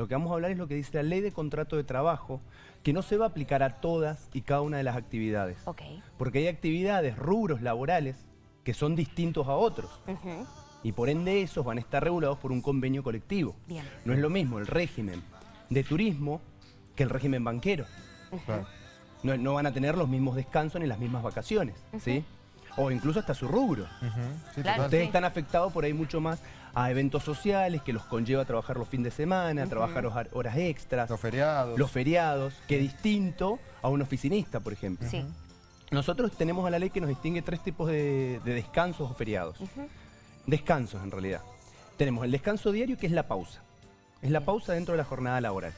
Lo que vamos a hablar es lo que dice la ley de contrato de trabajo, que no se va a aplicar a todas y cada una de las actividades. Porque hay actividades, rubros laborales, que son distintos a otros. Y por ende esos van a estar regulados por un convenio colectivo. Bien. No es lo mismo el régimen de turismo que el régimen banquero. No van a tener los mismos descansos ni las mismas vacaciones, ¿sí? O incluso hasta su rubro. Ujú, sí, Claro. total. Ustedes sí. están afectados por ahí mucho más a eventos sociales que los conlleva a trabajar los fines de semana, a trabajar hor- horas extras, Los feriados. los feriados, que distinto a un oficinista, por ejemplo. Sí. Nosotros tenemos a la ley que nos distingue tres tipos de, de descansos o feriados. Descansos, en realidad. Tenemos el descanso diario, que es la pausa. Es la pausa dentro de la jornada laboral.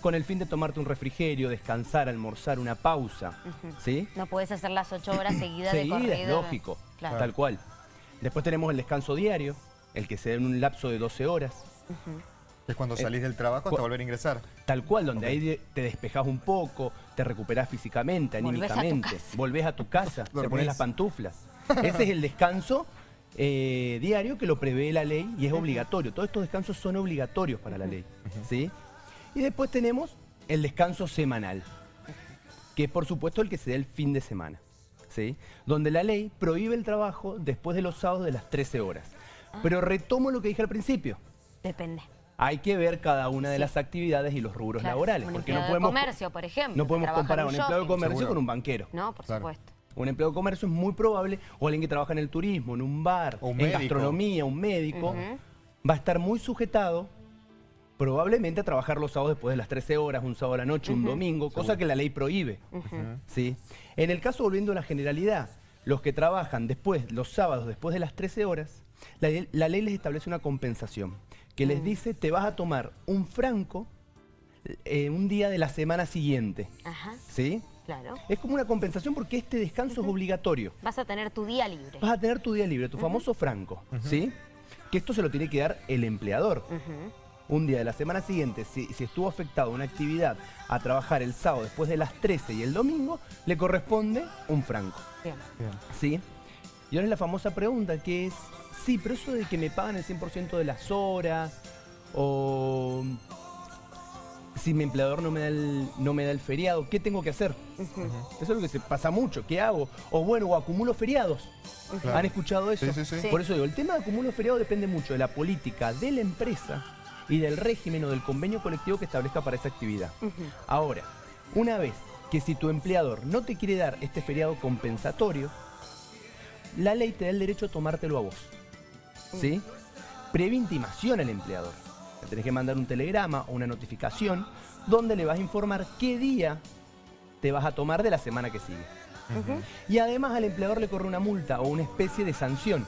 Con el fin de tomarte un refrigerio, descansar, almorzar, una pausa. ¿Sí? No puedes hacer las ocho horas seguidas de Seguida, corrido. es lógico. Claro. Tal cual. Después tenemos el descanso diario, el que se da en un lapso de 12 horas. Que es cuando salís del trabajo hasta volver a ingresar. Tal cual, donde ahí de- te despejás un poco, te recuperás físicamente, Volvés a tu anímicamente, casa. volvés a tu casa, te pones las pantuflas. Ese es el descanso eh, diario que lo prevé la ley y es obligatorio. Todos estos descansos son obligatorios para la ley. ¿sí? Y después tenemos el descanso semanal, que es por supuesto el que se da el fin de semana. ¿sí? Donde la ley prohíbe el trabajo después de los sábados de las 13 horas. Ah. Pero retomo lo que dije al principio. Depende. Hay que ver cada una de Sí. las actividades y los rubros Claro. laborales. Un porque no de podemos, comercio, por ejemplo. no podemos comparar un un empleado de shopping. comercio Seguro. con un banquero. No, por Claro. supuesto. Un empleado de comercio es muy probable, o alguien que trabaja en el turismo, en un bar, un en médico. gastronomía, un médico, va a estar muy sujetado probablemente a trabajar los sábados después de las 13 horas, un sábado a la noche, un domingo, cosa que la ley prohíbe. ¿sí? En el caso, volviendo a la generalidad, los que trabajan después, los sábados después de las 13 horas, la, ley- la ley les establece una compensación, que les dice, te vas a tomar un franco eh, un día de la semana siguiente. Ajá, ¿Sí? claro. Es como una compensación porque este descanso es obligatorio. Vas a tener tu día libre. Vas a tener tu día libre, tu famoso franco, ¿sí? Que esto se lo tiene que dar el empleador. Un día de la semana siguiente, si, si estuvo afectado una actividad a trabajar el sábado después de las 13 y el domingo, le corresponde un franco, Bien. Bien. ¿sí? Y ahora es la famosa pregunta que es, sí, pero eso de que me pagan el 100% de las horas, o si mi empleador no me da el, no me da el feriado, ¿qué tengo que hacer? Eso es lo que se pasa mucho. ¿Qué hago? O bueno, o acumulo feriados. Claro. ¿Han escuchado eso? Sí, sí, sí. Sí. Por eso digo, el tema de acumulo feriado depende mucho de la política de la empresa y del régimen o del convenio colectivo que establezca para esa actividad. Ahora, una vez que si tu empleador no te quiere dar este feriado compensatorio, la ley te da el derecho a tomártelo a vos. ¿Sí? Previa intimación al empleador. Le tenés que mandar un telegrama o una notificación donde le vas a informar qué día te vas a tomar de la semana que sigue. Y además al empleador le corre una multa o una especie de sanción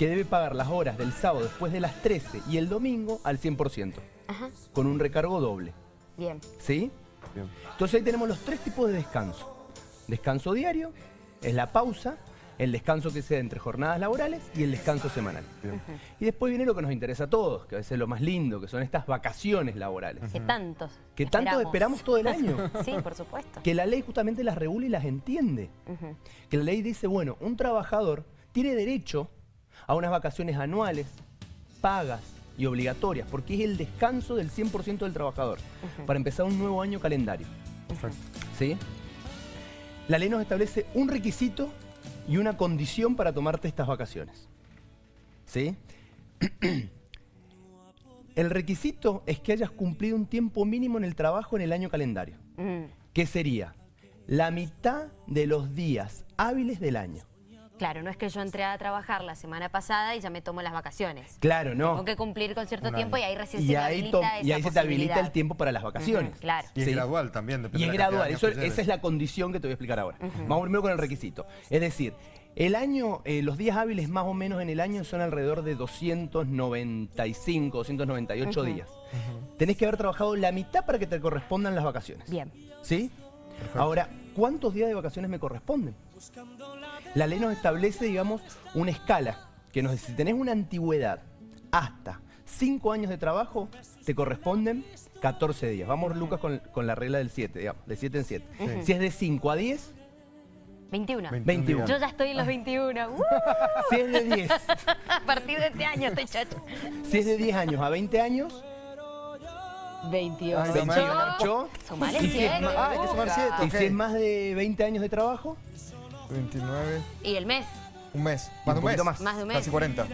que debe pagar las horas del sábado después de las 13 y el domingo al 100%, Ajá. con un recargo doble. Bien. ¿Sí? Bien. Entonces ahí tenemos los tres tipos de descanso. Descanso diario, es la pausa, el descanso que se da entre jornadas laborales y el descanso semanal. Bien. Y después viene lo que nos interesa a todos, que a veces es lo más lindo, que son estas vacaciones laborales. Que tantos. Que tanto esperamos todo el año. sí, por supuesto. Que la ley justamente las regula y las entiende. Que la ley dice, bueno, un trabajador tiene derecho a unas vacaciones anuales, pagas y obligatorias, porque es el descanso del 100% del trabajador, para empezar un nuevo año calendario. ¿Sí? La ley nos establece un requisito y una condición para tomarte estas vacaciones. ¿Sí? El requisito es que hayas cumplido un tiempo mínimo en el trabajo en el año calendario. Mm, que sería la mitad de los días hábiles del año. Claro, no es que yo entré a trabajar la semana pasada y ya me tomo las vacaciones. Claro, ¿no? Tengo que cumplir con cierto tiempo y ahí recién Y se me ahí, habilita esa y ahí se te habilita el tiempo para las vacaciones. Claro. Y es Sí. gradual también, depende Y es de la gradual, eso- esa es la condición que te voy a explicar ahora. Vamos primero con el requisito. Es decir, el año, eh, los días hábiles más o menos en el año son alrededor de 295, 298 días. Tenés que haber trabajado la mitad para que te correspondan las vacaciones. Bien. ¿Sí? Ahora, ¿cuántos días de vacaciones me corresponden? La ley nos establece, digamos, una escala que nos dice, si tenés una antigüedad hasta 5 años de trabajo, te corresponden 14 días. Vamos, Lucas, con, con la regla del 7, digamos, de 7 en 7. Sí. Si es de 5 a 10, 21. 21. Yo ya estoy en los 21. ¡Uh! si es de 10, a partir de este año estoy chacho. si es de 10 años a 20 años, 28. Ay, no me 28. Sumale Y si es siete. más- Ah, hay que sumar siete, ¿Y si es más de 20 años de trabajo? 29, Y el mes, un mes. Un Más de un mes. poquito más. más de un mes. Casi 40.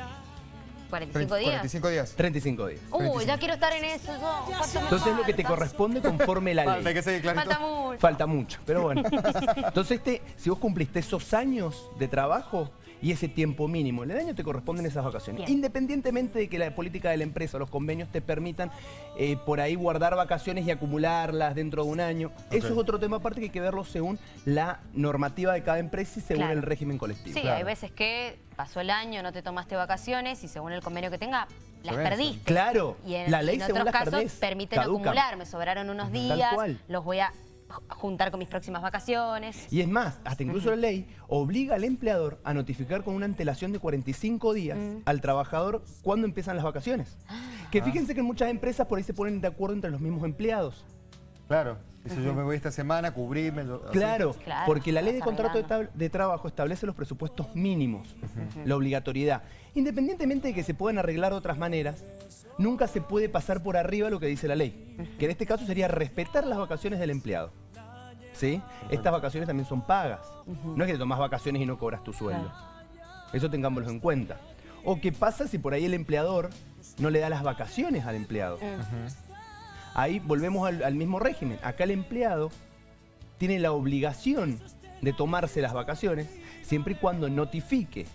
45 días. 45 días. 35 días. Uy, ya quiero estar en eso. yo. ¿Cuánto me Entonces lo que te falta? corresponde conforme la Falta, hay ley. que seguir. Falta mucho. Falta mucho, pero bueno. Entonces, este, si vos cumpliste esos años de trabajo y ese tiempo mínimo, el año te corresponden esas vacaciones. Bien. Independientemente de que la política de la empresa o los convenios te permitan eh, por ahí guardar vacaciones y acumularlas dentro de un año. Eso es otro tema aparte que hay que verlo según la normativa de cada empresa y según Claro. el régimen colectivo. Sí, Claro. hay veces que pasó el año, no te tomaste vacaciones y según el convenio que tenga, las perdiste. Claro, Y en, la ley en según otros las casos perdés, permiten acumular. Me sobraron unos días, los voy a juntar con mis próximas vacaciones. Y es más, hasta incluso la ley obliga al empleador a notificar con una antelación de 45 días Mm. al trabajador cuando empiezan las vacaciones. Que fíjense que en muchas empresas por ahí se ponen de acuerdo entre los mismos empleados. Claro. Si yo me voy esta semana, cubrirme. lo- así. Claro, Claro, porque la ley de contrato de trabajo establece los presupuestos mínimos, la obligatoriedad. Independientemente de que se puedan arreglar de otras maneras, nunca se puede pasar por arriba lo que dice la ley. Que en este caso sería respetar las vacaciones del empleado. ¿Sí? Estas vacaciones también son pagas. No es que te tomas vacaciones y no cobras tu sueldo. Eso tengámoslo en cuenta. O qué pasa si por ahí el empleador no le da las vacaciones al empleado. Ahí volvemos al, al mismo régimen. Acá el empleado tiene la obligación de tomarse las vacaciones siempre y cuando notifique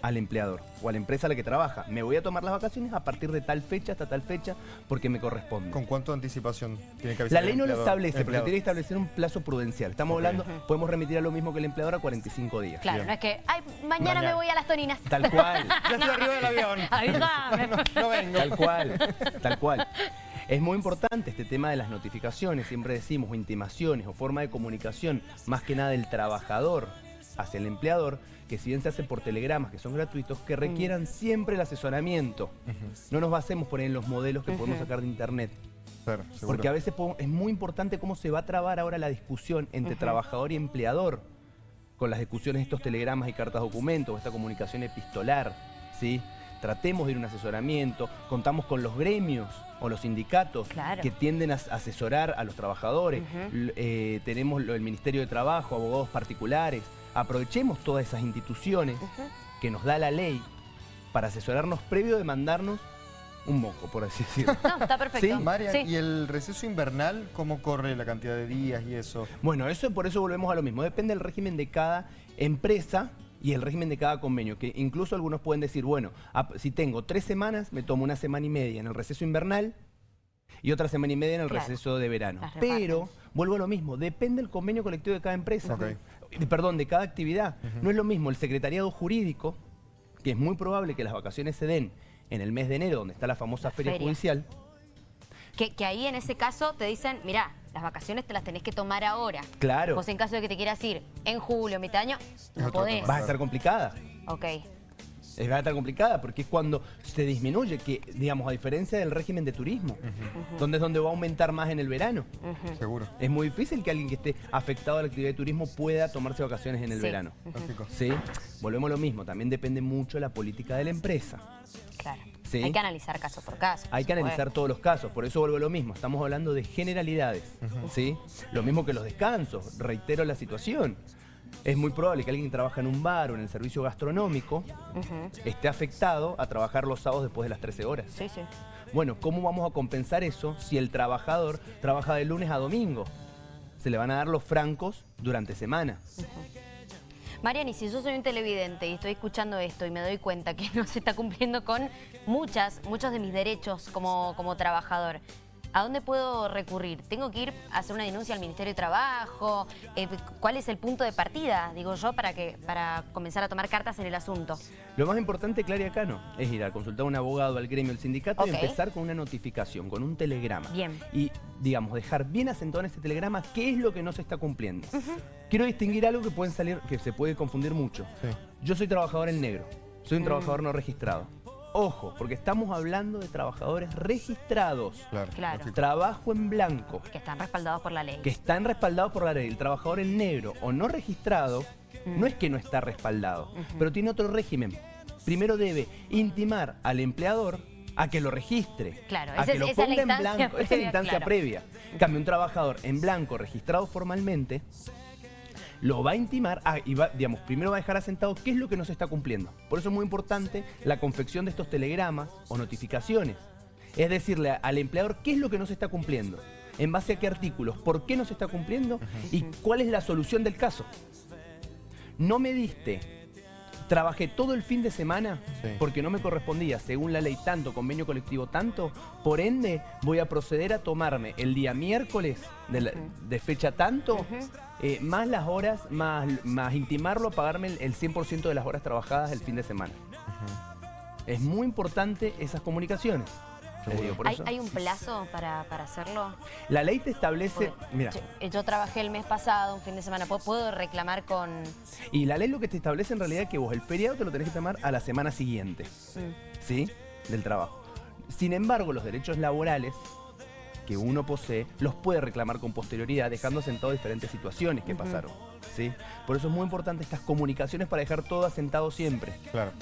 al empleador o a la empresa a la que trabaja. Me voy a tomar las vacaciones a partir de tal fecha hasta tal fecha porque me corresponde. ¿Con cuánto anticipación tiene que avisar La el ley no lo empleador- establece, pero tiene que establecer un plazo prudencial. Estamos hablando, podemos remitir a lo mismo que el empleador a 45 días. Claro, Bien. no es que, ay, mañana, Mañana. me voy a las toninas. Tal cual. Ya estoy arriba del avión. Avísame. No vengo. Tal cual, tal cual. Es muy importante este tema de las notificaciones, siempre decimos, o intimaciones o forma de comunicación, más que nada del trabajador hacia el empleador, que si bien se hace por telegramas que son gratuitos, que requieran siempre el asesoramiento. No nos basemos por ahí en los modelos que podemos sacar de internet. Claro. Porque a veces es muy importante cómo se va a trabar ahora la discusión entre trabajador y empleador con las discusiones de estos telegramas y cartas documentos, esta comunicación epistolar, ¿sí? Tratemos de ir a un asesoramiento, contamos con los gremios o los sindicatos Claro. que tienden a as- asesorar a los trabajadores, eh, tenemos el Ministerio de Trabajo, abogados particulares, aprovechemos todas esas instituciones que nos da la ley para asesorarnos previo de mandarnos un moco, por así decirlo. No, está perfecto. Sí, Marian, Sí. ¿y el receso invernal cómo corre la cantidad de días y eso? Bueno, eso por eso volvemos a lo mismo. Depende del régimen de cada empresa y el régimen de cada convenio. Que incluso algunos pueden decir, bueno, ap- si tengo tres semanas, me tomo una semana y media en el receso invernal y otra semana y media en el Claro. receso de verano. Pero vuelvo a lo mismo. Depende del convenio colectivo de cada empresa. Eh, Perdón, de cada actividad. No es lo mismo el secretariado jurídico, que es muy probable que las vacaciones se den en el mes de enero, donde está la famosa La feria feria. judicial. Que, que ahí en ese caso te dicen, mirá, las vacaciones te las tenés que tomar ahora. Claro. Vos en caso de que te quieras ir en julio, mitad de año, no otro podés. Vas a estar complicada. Ok. Es va a estar complicada porque es cuando se disminuye, que digamos, a diferencia del régimen de turismo, donde es donde va a aumentar más en el verano. Seguro. Es muy difícil que alguien que esté afectado a la actividad de turismo pueda tomarse vacaciones en el Sí. verano. Lógico. ¿Sí? Volvemos a lo mismo, también depende mucho de la política de la empresa. Claro. Sí. Hay que analizar caso por caso. Hay que analizar todos los casos, por eso vuelvo a lo mismo, estamos hablando de generalidades, ¿sí? Lo mismo que los descansos, reitero la situación. Es muy probable que alguien que trabaja en un bar o en el servicio gastronómico esté afectado a trabajar los sábados después de las 13 horas. Sí, sí. Bueno, ¿cómo vamos a compensar eso si el trabajador trabaja de lunes a domingo? Se le van a dar los francos durante semana. Marian, y si yo soy un televidente y estoy escuchando esto y me doy cuenta que no se está cumpliendo con muchas, muchos de mis derechos como, como trabajador, ¿a dónde puedo recurrir? ¿Tengo que ir a hacer una denuncia al Ministerio de Trabajo? Eh, ¿Cuál es el punto de partida, digo yo, para, que, para comenzar a tomar cartas en el asunto? Lo más importante, Claria Cano, es ir a consultar a un abogado, al gremio, al sindicato y empezar con una notificación, con un telegrama. Bien. Y, digamos, dejar bien asentado en ese telegrama qué es lo que no se está cumpliendo. Quiero distinguir algo que pueden salir, que se puede confundir mucho. Sí. Yo soy trabajador en negro, soy Mm. un trabajador no registrado. Ojo, porque estamos hablando de trabajadores registrados. Claro. Claro. Trabajo en blanco. Que están respaldados por la ley. que están respaldados por la ley. El trabajador en negro o no registrado Mm. no es que no está respaldado, pero tiene otro régimen. Primero debe intimar al empleador a que lo registre, Claro, a que es- lo ponga en blanco. Esa es la previa, instancia claro. previa. En cambio, un trabajador en blanco registrado formalmente lo va a intimar y va, digamos, primero va a dejar asentado qué es lo que no se está cumpliendo. Por eso es muy importante la confección de estos telegramas o notificaciones. Es decirle a- al empleador qué es lo que no se está cumpliendo, en base a qué artículos, por qué no se está cumpliendo y cuál es la solución del caso. No me diste, trabajé todo el fin de semana Sí. porque no me correspondía, según la ley tanto, convenio colectivo tanto, por ende voy a proceder a tomarme el día miércoles de, la- de fecha tanto, eh, más las horas, más, más intimarlo a pagarme el, el 100% de las horas trabajadas el fin de semana. Es muy importante esas comunicaciones. Les digo, por ¿Hay, eso. hay un plazo para, para hacerlo? La ley te establece, Porque mira, yo, yo trabajé el mes pasado, un fin de semana. ¿Puedo, puedo reclamar con...? y la ley lo que te establece en realidad es que vos el feriado te lo tenés que tomar a la semana siguiente. Mm, ¿sí? Del trabajo. Sin embargo, los derechos laborales que uno posee los puede reclamar con posterioridad, dejando sentado diferentes situaciones que pasaron, ¿sí? Por eso es muy importante estas comunicaciones para dejar todo asentado siempre. Claro.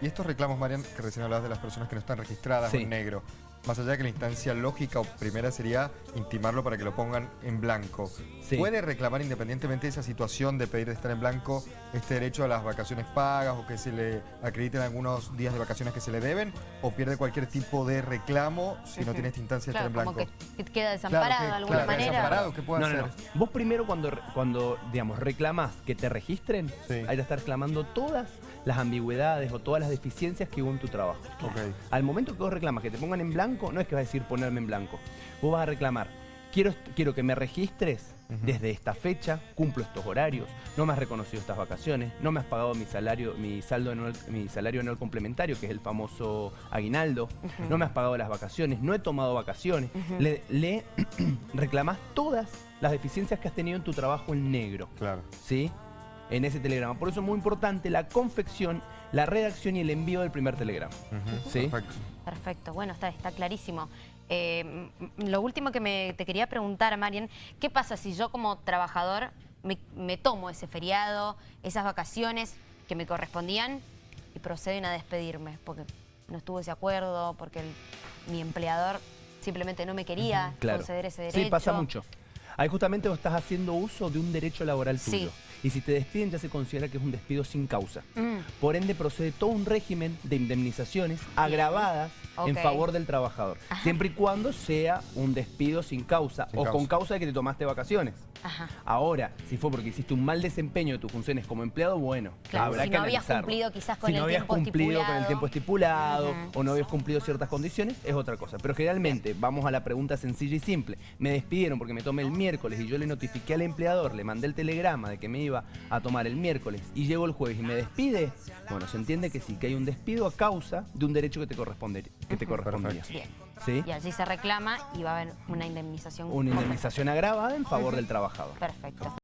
Y estos reclamos, Marian, que recién hablabas de las personas que no están registradas Sí. en negro, más allá de que la instancia lógica o primera sería intimarlo para que lo pongan en blanco. Sí. ¿Puede reclamar independientemente de esa situación de pedir de estar en blanco este derecho a las vacaciones pagas o que se le acrediten algunos días de vacaciones que se le deben? ¿O pierde cualquier tipo de reclamo si no tiene esta instancia de Claro, estar en como blanco? que, que queda desamparado Claro, que- de alguna claro, manera. desamparado, ¿qué puede No, hacer? no, no. Vos primero cuando, cuando digamos, reclamás que te registren, Sí. hay que estar reclamando todas las ambigüedades o todas las deficiencias que hubo en tu trabajo. Ok. Al momento que vos reclamas que te pongan en blanco, no es que vas a decir ponerme en blanco. Vos vas a reclamar, quiero, quiero que me registres desde esta fecha, cumplo estos horarios, no me has reconocido estas vacaciones, no me has pagado mi salario, mi saldo anual, mi salario anual complementario, que es el famoso aguinaldo, no me has pagado las vacaciones, no he tomado vacaciones. Le, le reclamás todas las deficiencias que has tenido en tu trabajo en negro. Claro. ¿sí? En ese telegrama. Por eso es muy importante la confección, la redacción y el envío del primer telegrama. Sí. Perfecto. Perfecto, bueno, está, está clarísimo. Eh, lo último que me, te quería preguntar, Marian, ¿qué pasa si yo como trabajador me, me tomo ese feriado, esas vacaciones que me correspondían y proceden a despedirme? Porque no estuvo ese acuerdo, porque el- mi empleador simplemente no me quería Claro. conceder ese derecho. Sí, pasa mucho. Ahí justamente vos estás haciendo uso de un derecho laboral Sí. tuyo. Y si te despiden ya se considera que es un despido sin causa. Mm, Por ende procede todo un régimen de indemnizaciones agravadas en favor del trabajador. Siempre y cuando sea un despido sin causa Sin o causa. con causa de que te tomaste vacaciones. ajá. Ahora, si fue porque hiciste un mal desempeño de tus funciones como empleado, bueno, Claro, habrá si que no habías analizarlo. cumplido quizás con si el no habías tiempo cumplido con el tiempo estipulado o no habías cumplido ciertas condiciones, es otra cosa. Pero generalmente, vamos a la pregunta sencilla y simple. Me despidieron porque me tomé el miércoles y yo le notifiqué al empleador, le mandé el telegrama de que me iba a tomar el miércoles y llego el jueves y me despide. Bueno, se entiende que sí, que hay un despido a causa de un derecho que te, corresponde, que te correspondía. Bien. ¿Sí? Y allí se reclama y va a haber una indemnización. Una indemnización agravada en favor del trabajador. Perfecto.